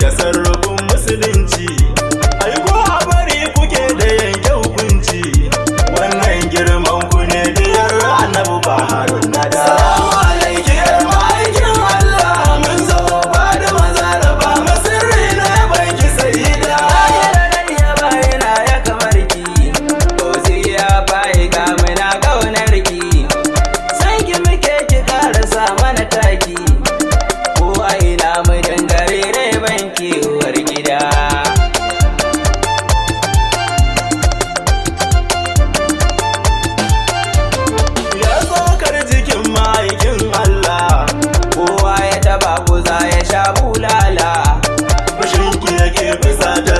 tasarrufin musulunci. Ai ko a bari kuke da yanke hukunci. Wannan girman ku ne diyar annabi ba harun ba da mazara ba guza ya sha bulala. Mashinki yake bisa ta